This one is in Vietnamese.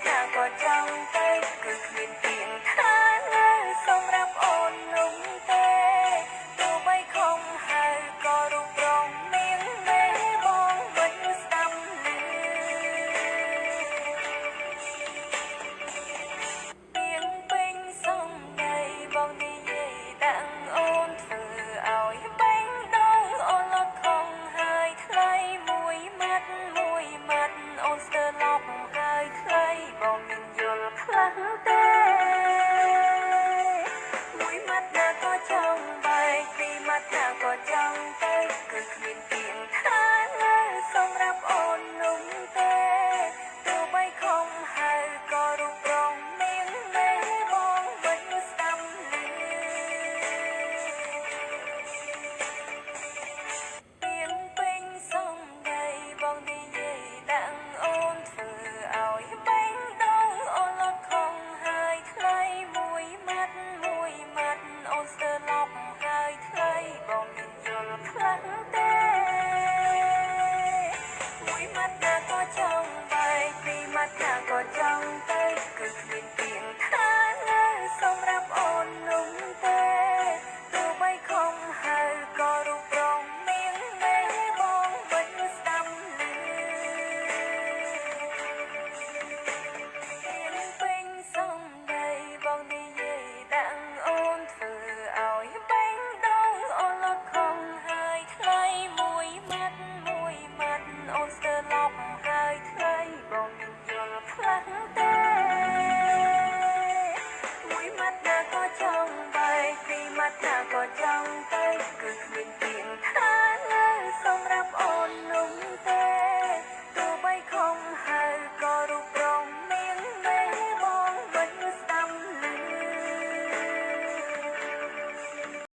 attack ta có